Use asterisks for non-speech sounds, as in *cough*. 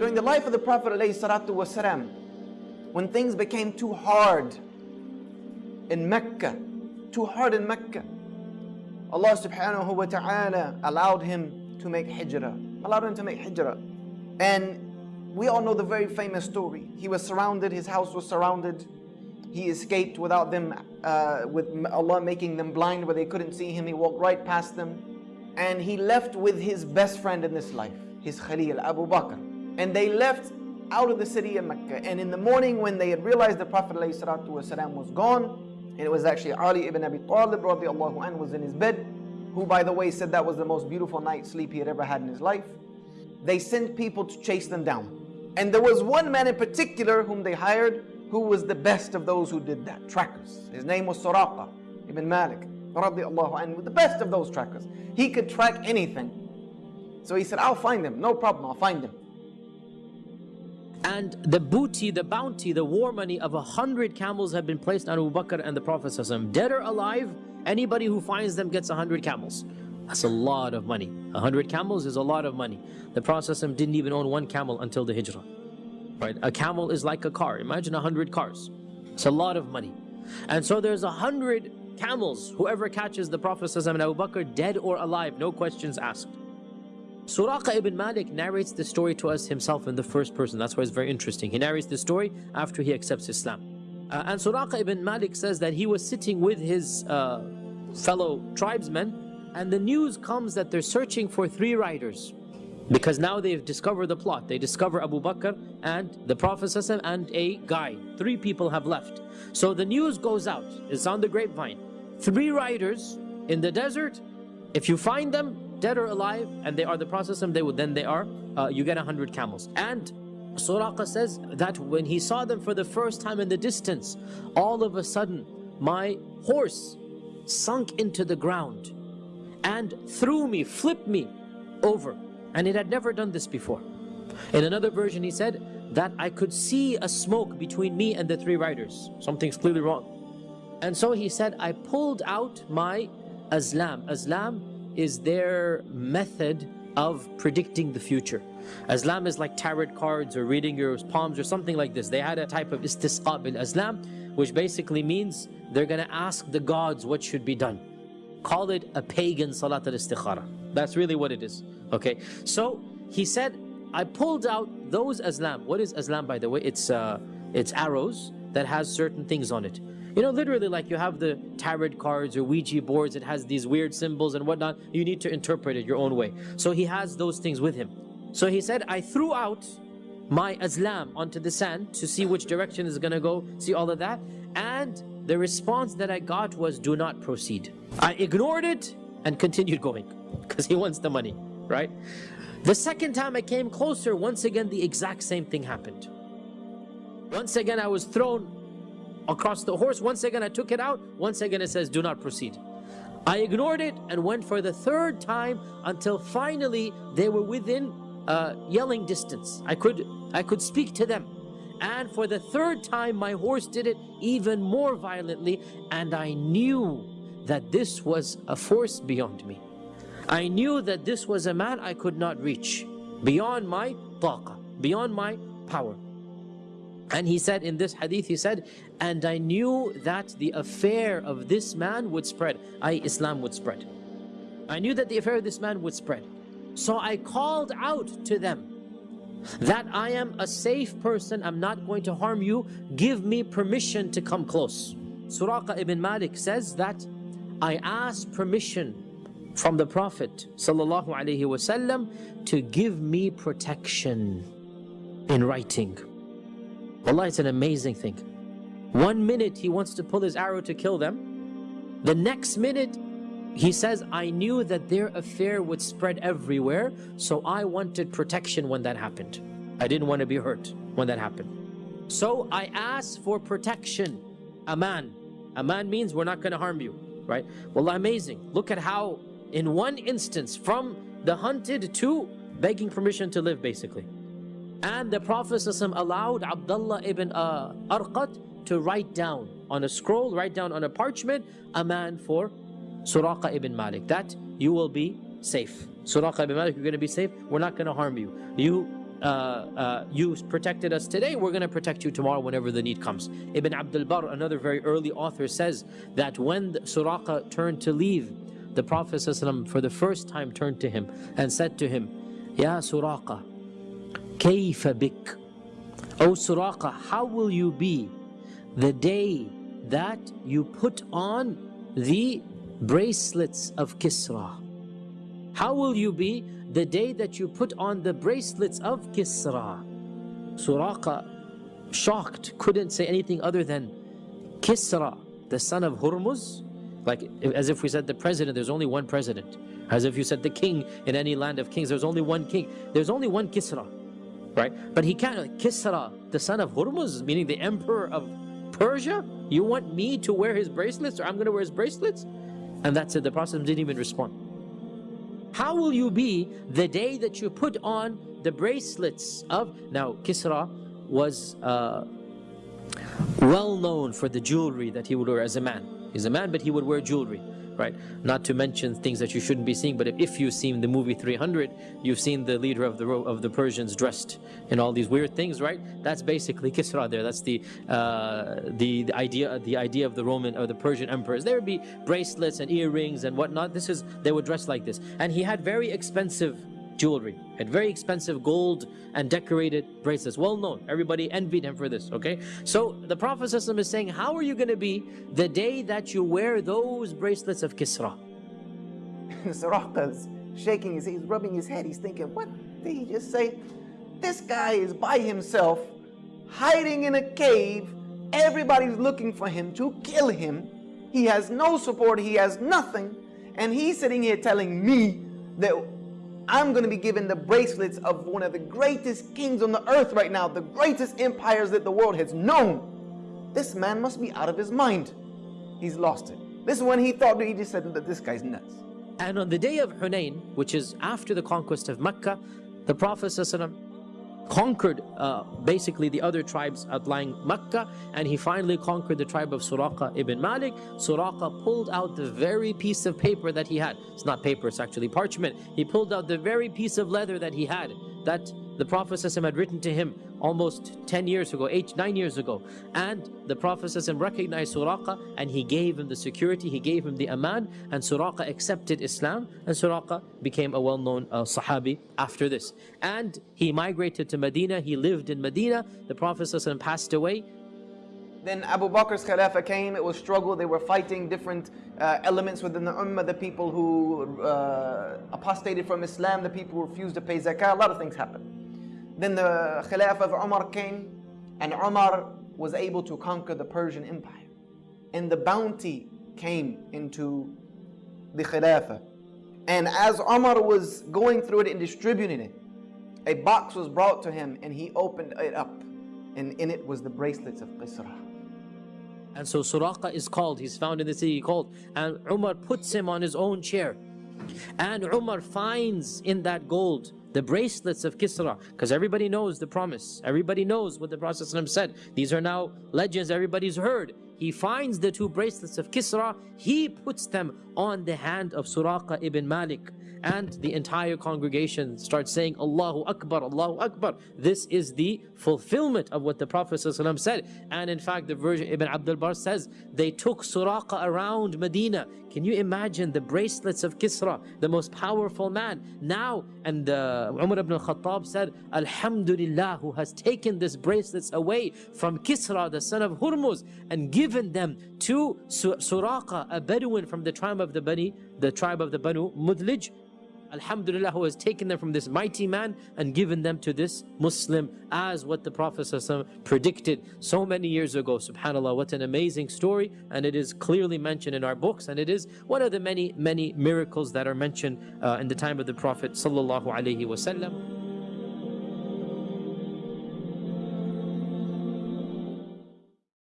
During the life of the Prophet والسلام, when things became too hard in Mecca, too hard in Mecca, Allah subhanahu wa ta'ala allowed him to make hijrah, allowed him to make hijrah. And we all know the very famous story. He was surrounded, his house was surrounded. He escaped without them, uh, with Allah making them blind where they couldn't see him. He walked right past them. And he left with his best friend in this life, his Khalil, Abu Bakr. And they left out of the city of Mecca. And in the morning when they had realized the Prophet ﷺ was gone, and it was actually Ali ibn Abi Talib anhu was in his bed, who by the way said that was the most beautiful night's sleep he had ever had in his life. They sent people to chase them down. And there was one man in particular whom they hired who was the best of those who did that, trackers. His name was Suraqa ibn Malik anhu, the best of those trackers. He could track anything. So he said, I'll find them, no problem, I'll find them. And the booty, the bounty, the war money of a hundred camels have been placed on Abu Bakr and the Prophet Dead or alive, anybody who finds them gets a hundred camels. That's a lot of money. A hundred camels is a lot of money. The Prophet didn't even own one camel until the Hijrah. Right? A camel is like a car. Imagine a hundred cars. It's a lot of money. And so there's a hundred camels. Whoever catches the Prophet and Abu Bakr dead or alive, no questions asked. Suraqa ibn Malik narrates the story to us himself in the first person. That's why it's very interesting. He narrates the story after he accepts Islam. Uh, and Suraqa ibn Malik says that he was sitting with his uh, fellow tribesmen and the news comes that they're searching for three riders. Because now they've discovered the plot. They discover Abu Bakr and the Prophet and a guy. Three people have left. So the news goes out. It's on the grapevine. Three riders in the desert. If you find them, dead or alive, and they are the Prophet they would then they are, uh, you get a hundred camels. And Suraqa says that when he saw them for the first time in the distance, all of a sudden my horse sunk into the ground and threw me, flipped me over. And it had never done this before. In another version he said that I could see a smoke between me and the three riders. Something's clearly wrong. And so he said, I pulled out my azlam. Azlam is their method of predicting the future. Azlam is like tarot cards or reading your palms or something like this. They had a type of istiqsam bil azlam, which basically means they're going to ask the gods what should be done. Call it a pagan salat al-istikhara. That's really what it is. Okay, so he said, I pulled out those azlam. What is azlam, by the way? It's uh, it's arrows that has certain things on it. You know, literally like you have the tarot cards or Ouija boards, it has these weird symbols and whatnot. You need to interpret it your own way. So he has those things with him. So he said, I threw out my azlam onto the sand to see which direction is going to go, see all of that. And the response that I got was, do not proceed. I ignored it and continued going because he wants the money, right? The second time I came closer, once again, the exact same thing happened. Once again, I was thrown across the horse. Once again, I took it out. Once again, it says, do not proceed. I ignored it and went for the third time until finally they were within uh, yelling distance. I could, I could speak to them. And for the third time, my horse did it even more violently. And I knew that this was a force beyond me. I knew that this was a man I could not reach. Beyond my taqa, beyond my power. And he said in this hadith, he said, and I knew that the affair of this man would spread, i.e. Islam would spread. I knew that the affair of this man would spread. So I called out to them that I am a safe person, I'm not going to harm you, give me permission to come close. Suraqa ibn Malik says that I asked permission from the Prophet sallallahu alaihi wasallam to give me protection in writing. Allah, it's an amazing thing. One minute he wants to pull his arrow to kill them. The next minute he says, I knew that their affair would spread everywhere, so I wanted protection when that happened. I didn't want to be hurt when that happened. So I asked for protection. Aman. Aman means we're not going to harm you, right? Well, amazing. Look at how in one instance from the hunted to begging permission to live basically. And the Prophet allowed Abdullah ibn uh, Arqat to write down on a scroll, write down on a parchment, aman for Suraqa ibn Malik, that you will be safe. Suraqa ibn Malik, you're going to be safe. We're not going to harm you. You uh, uh, you protected us today, we're going to protect you tomorrow whenever the need comes. Ibn Abdul Barr, another very early author, says that when Suraqa turned to leave, the Prophet ﷺ for the first time turned to him and said to him, Ya Suraqa, kayfa bik? O Suraqa, how will you be the day that you put on the bracelets of Kisra? How will you be the day that you put on the bracelets of Kisra? Suraqa, shocked, couldn't say anything other than Kisra, the son of Hormuz. Like as if we said the president, there's only one president. As if you said the king in any land of kings, there's only one king. There's only one Kisra, right? But he can't, Kisra, the son of Hormuz, meaning the emperor of Persia? You want me to wear his bracelets or I'm going to wear his bracelets? And that's it. The Prophet didn't even respond. How will you be the day that you put on the bracelets of... Now, Kisra was uh, well known for the jewelry that he would wear as a man. He's a man, but he would wear jewelry right? Not to mention things that you shouldn't be seeing, but if, if you've seen the movie 300, you've seen the leader of the of the Persians dressed in all these weird things, right? That's basically Kisra there. That's the uh, the, the idea the idea of the Roman or the Persian emperors. There would be bracelets and earrings and whatnot. This is they would dress like this, and he had very expensive jewelry, had very expensive gold and decorated bracelets, well known. Everybody envied him for this, okay? So the Prophet is saying, how are you going to be the day that you wear those bracelets of Kisra? *laughs* Suraqa's shaking his head, he's rubbing his head, he's thinking, what did he just say? This guy is by himself, hiding in a cave, everybody's looking for him to kill him. He has no support, he has nothing, and he's sitting here telling me that I'm going to be given the bracelets of one of the greatest kings on the earth right now, the greatest empires that the world has known. This man must be out of his mind. He's lost it. This is when he thought, he just said that this guy's nuts. And on the day of Hunain, which is after the conquest of Mecca, the Prophet conquered uh, basically the other tribes outlying Mecca and he finally conquered the tribe of Suraqa ibn Malik. Suraqa pulled out the very piece of paper that he had. It's not paper, it's actually parchment. He pulled out the very piece of leather that he had that the Prophet ﷺ had written to him almost 10 years ago, 8, 9 years ago. And the Prophet ﷺ recognized Suraqa and he gave him the security, he gave him the aman and Suraqa accepted Islam and Suraqa became a well-known uh, Sahabi after this. And he migrated to Medina, he lived in Medina, the Prophet ﷺ passed away. then Abu Bakr's Khilafah came, it was struggle, they were fighting different uh, elements within the Ummah, the people who uh, apostated from Islam, the people who refused to pay zakah, a lot of things happened. Then the Khilafah of Umar came and Umar was able to conquer the Persian Empire. And the bounty came into the Khilafah. And as Umar was going through it and distributing it, a box was brought to him and he opened it up. And in it was the bracelets of Kisra. And so Suraqa is called, he's found in the city called, and Umar puts him on his own chair. And Umar finds in that gold the bracelets of Kisra, because everybody knows the promise. Everybody knows what the Prophet said. These are now legends everybody's heard. He finds the two bracelets of Kisra, he puts them on the hand of Suraqa ibn Malik and the entire congregation starts saying Allahu Akbar, Allahu Akbar. This is the fulfillment of what the Prophet ﷺ said. And in fact, the version Ibn Abdul Barr says they took Suraqa around Medina. Can you imagine the bracelets of Kisra, the most powerful man? Now, and uh, Umar ibn al-Khattab said, Alhamdulillah, who has taken these bracelets away from Kisra, the son of Hurmuz, and given them to Suraqa, a Bedouin from the tribe of the Bani, the tribe of the Banu Mudlij, Alhamdulillah who has taken them from this mighty man and given them to this Muslim as what the Prophet predicted so many years ago. Subhanallah, what an amazing story and it is clearly mentioned in our books and it is one of the many, many miracles that are mentioned uh, in the time of the Prophet Sallallahu Alaihi Wasallam.